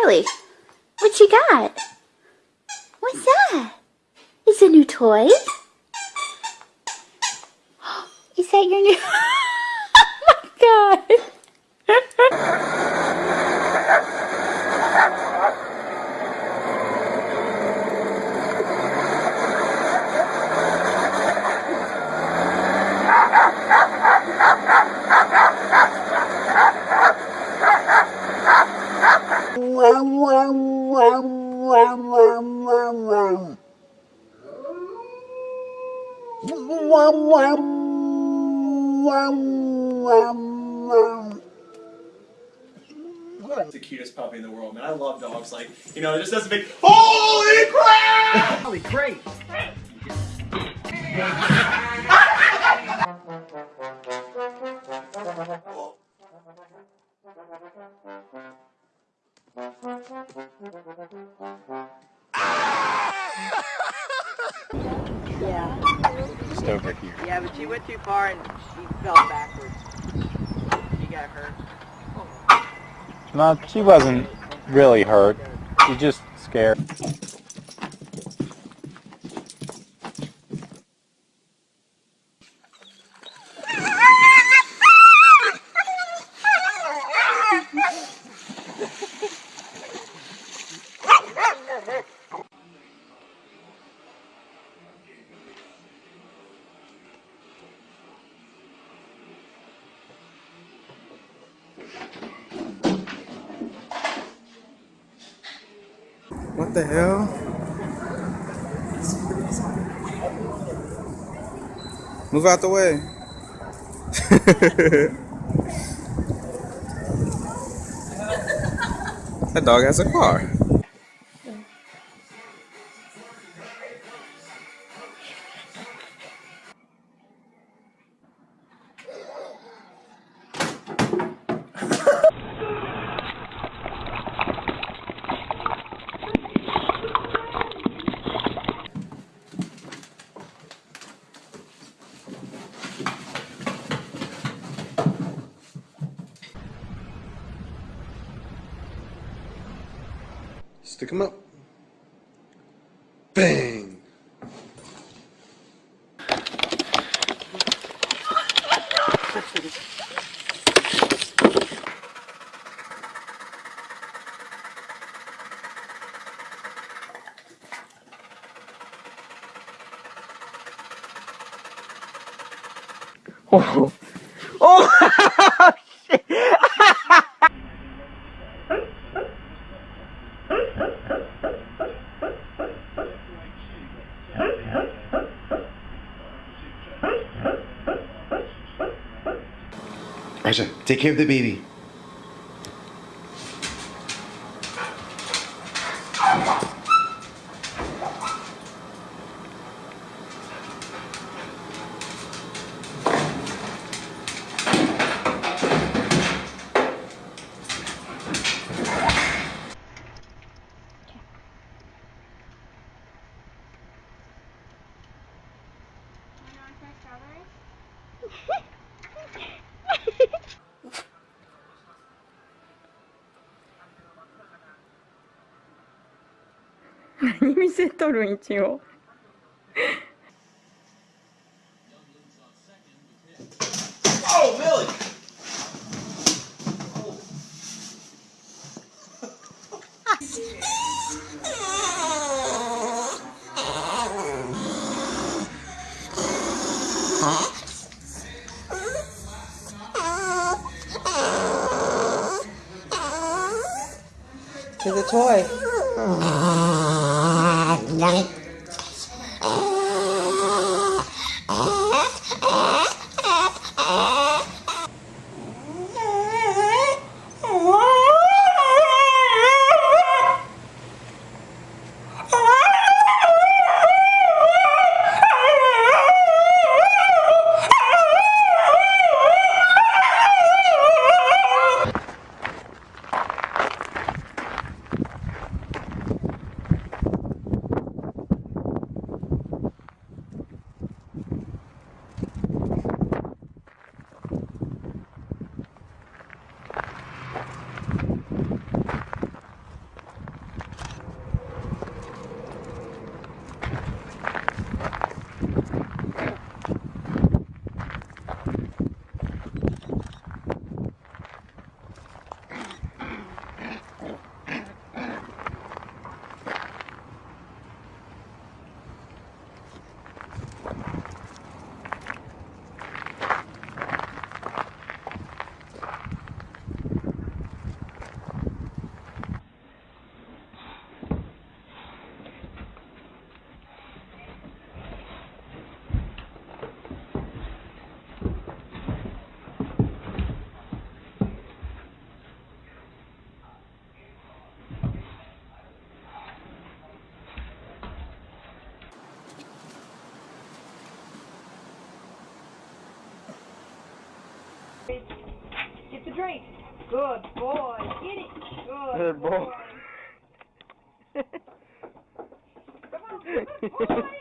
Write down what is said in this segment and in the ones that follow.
Charlie. What you got? What's that? Is a new toy? Is that your new... oh my god. the cutest puppy in the world, man. I love dogs. Like, you know, it just doesn't make Holy crap! Holy great! Yeah. Just over here. Yeah, but she went too far and she fell backwards. She got hurt. No, she wasn't really hurt. She just scared. What the hell? Move out the way. that dog has a car. Stick him up. Bang! Oh! Oh! Take care of the baby. 見せとるん一応。Oh! the drink. Good boy. Get it. Good, Good boy. boy. Come on. Good boy.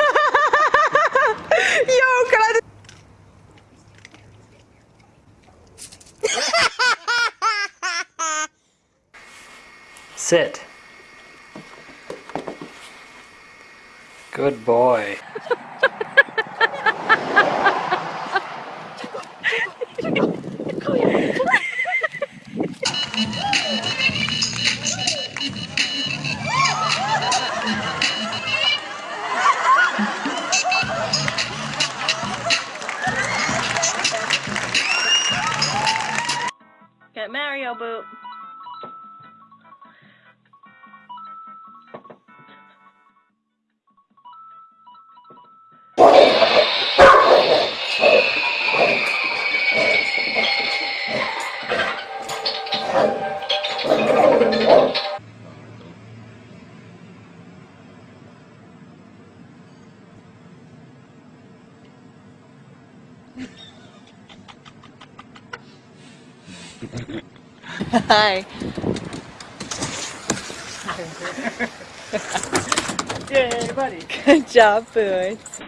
Sit. Good boy. Get Mario boot. Hi. Yay, buddy. Good job, Boots.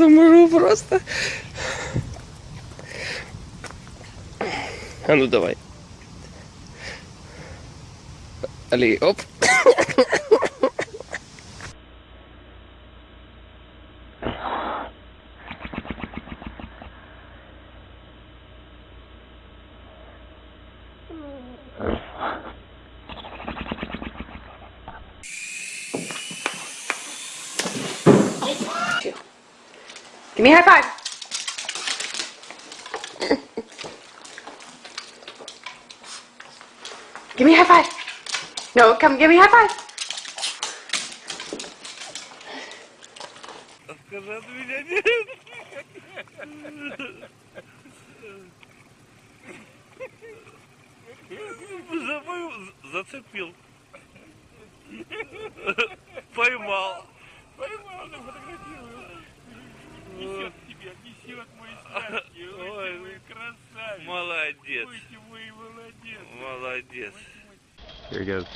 Умру просто. А ну давай. Али, оп. me a high five. give me a high five. No, come give me a high five. Зацепил. Поймал. Поймал, фотографирую. Несет тебя, несет мой сладкий. Ой, мой красавец. Молодец. Ой, ты мой молодец. Молодец. Here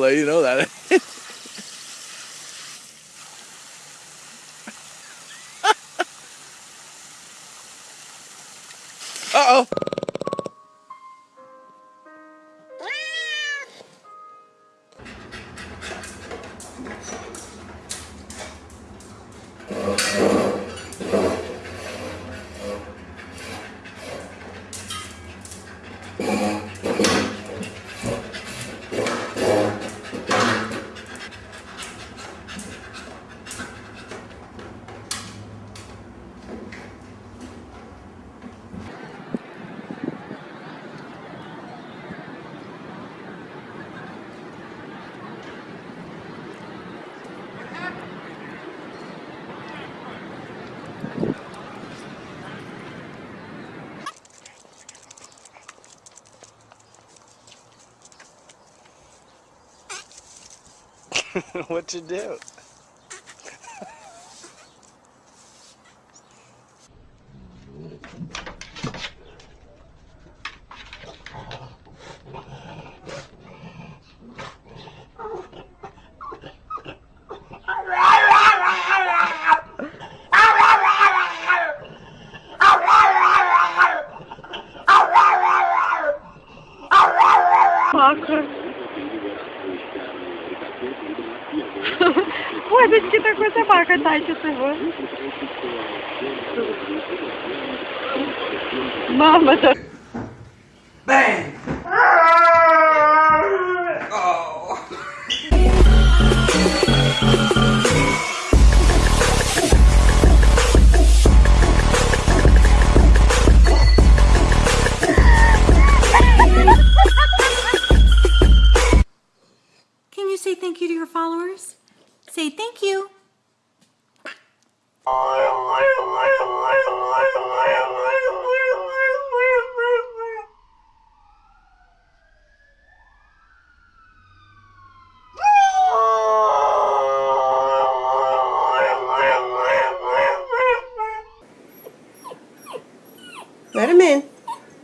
Let you know that. what you do? прокатайте а его. Мама, да.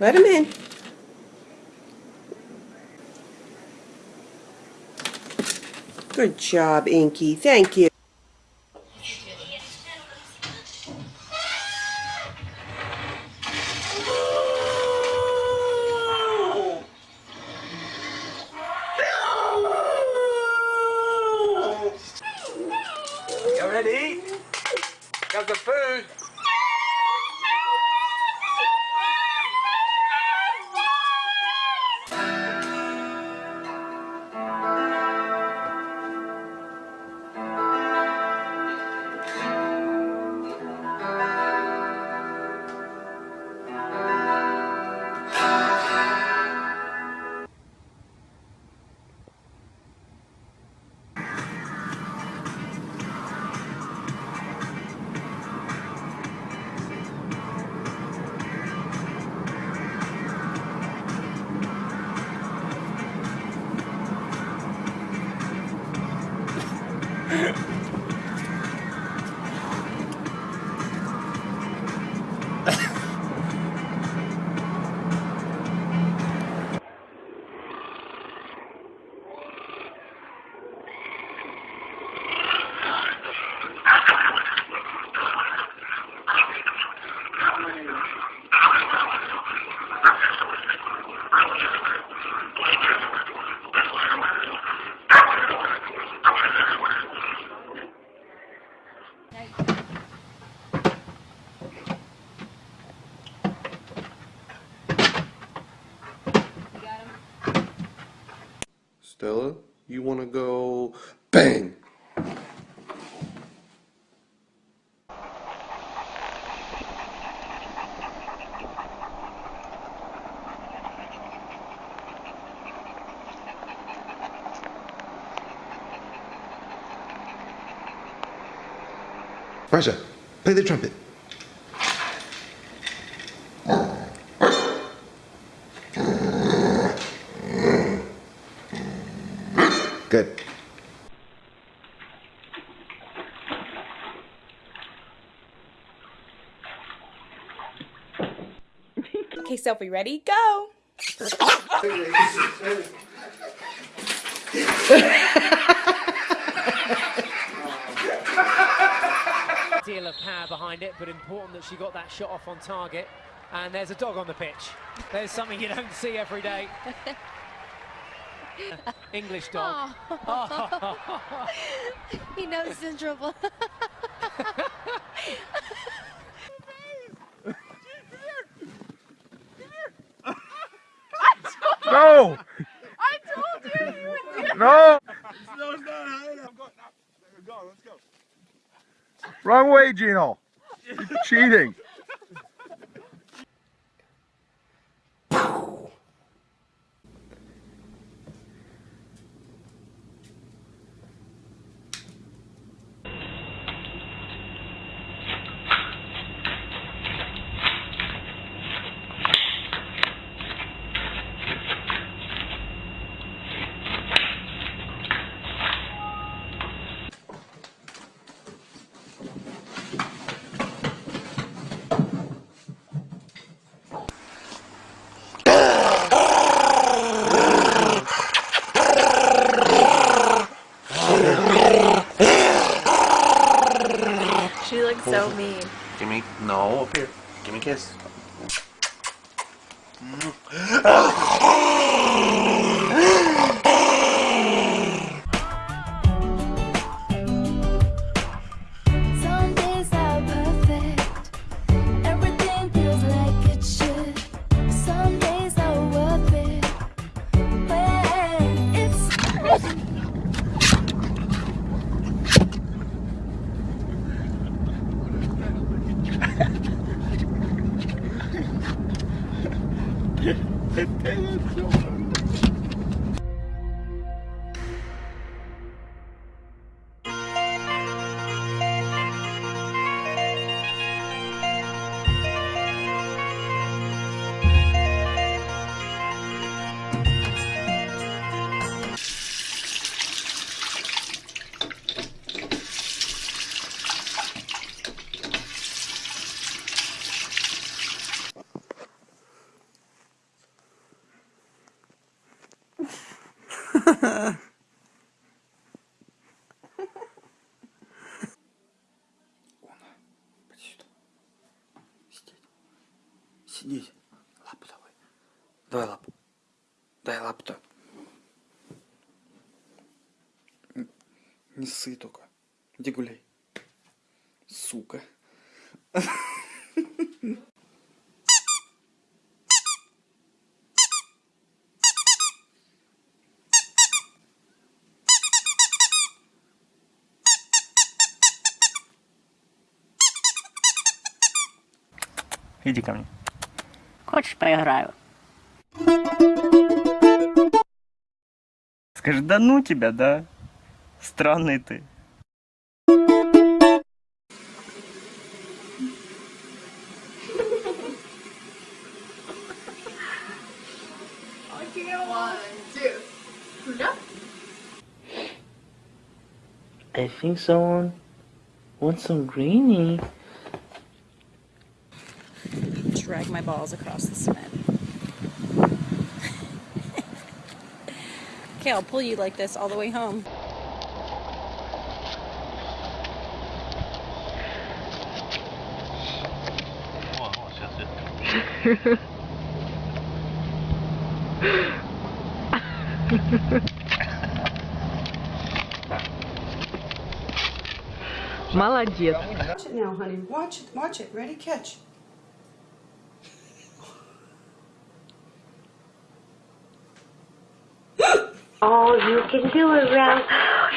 Let him in. Good job, Inky. Thank. You Raja, play the trumpet. Good. Okay, Sophie, ready? Go. Deal of power behind it, but important that she got that shot off on target. And there's a dog on the pitch. There's something you don't see every day. English dog. he knows he's in trouble. No! I told you you would do No! No, it's not. I'm going. Go, let's go. Wrong way, Gino. Cheating. She looks so mean. Give me no up here. Give me a kiss. Не ссы только. Иди гуляй. Сука. Иди ко мне. Хочешь, поиграю? Скажи, да ну тебя, да? Странный ты. I think someone wants some greenie. Drag my balls across the cement. okay, I'll pull you like this all the way home. Молодец. Watch it now, honey. Watch it. Watch it. Ready? Catch. Oh, you can do it, Ralph.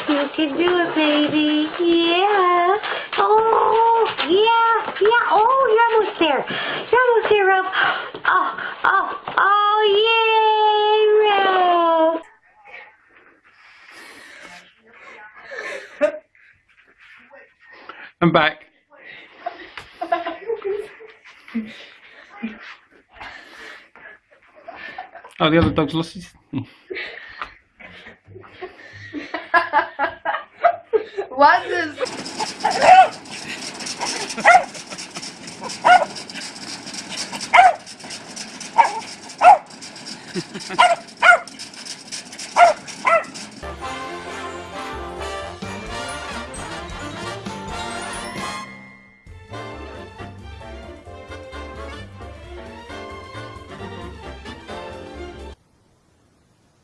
You can do it, baby. Yeah. Oh, yeah, yeah. Oh, you're almost there. You're almost there, Ralph. Oh, oh, oh, yay, Ralph. I'm back. Oh, the other dog's lost his. What is...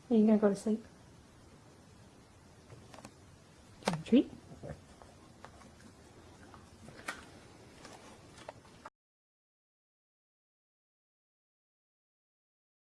Are you gonna go to sleep?